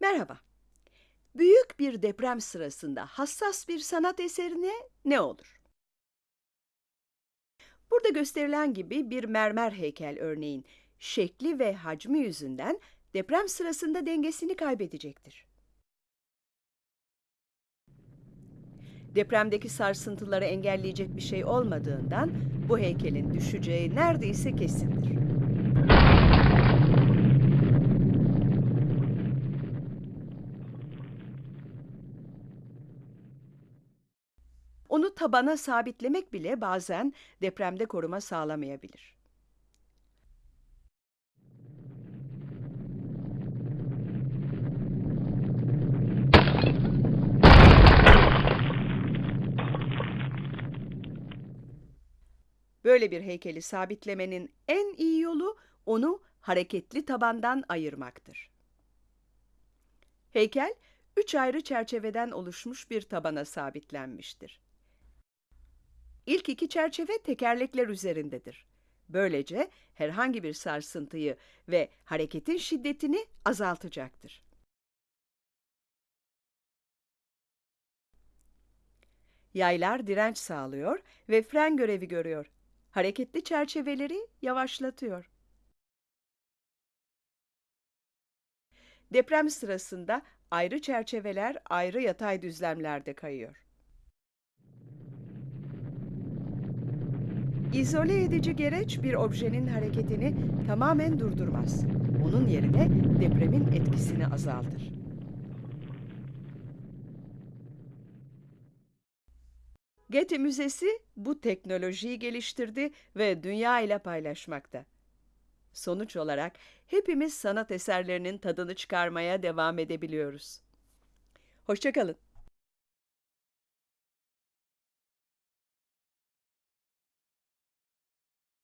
Merhaba. Büyük bir deprem sırasında hassas bir sanat eserine ne olur? Burada gösterilen gibi bir mermer heykel örneğin şekli ve hacmi yüzünden deprem sırasında dengesini kaybedecektir. Depremdeki sarsıntıları engelleyecek bir şey olmadığından bu heykelin düşeceği neredeyse kesindir. Onu tabana sabitlemek bile bazen depremde koruma sağlamayabilir. Böyle bir heykeli sabitlemenin en iyi yolu onu hareketli tabandan ayırmaktır. Heykel, üç ayrı çerçeveden oluşmuş bir tabana sabitlenmiştir. İlk iki çerçeve tekerlekler üzerindedir. Böylece herhangi bir sarsıntıyı ve hareketin şiddetini azaltacaktır. Yaylar direnç sağlıyor ve fren görevi görüyor. Hareketli çerçeveleri yavaşlatıyor. Deprem sırasında ayrı çerçeveler ayrı yatay düzlemlerde kayıyor. İzole edici gereç bir objenin hareketini tamamen durdurmaz. Onun yerine depremin etkisini azaltır. Getty Müzesi bu teknolojiyi geliştirdi ve dünya ile paylaşmakta. Sonuç olarak hepimiz sanat eserlerinin tadını çıkarmaya devam edebiliyoruz. Hoşçakalın.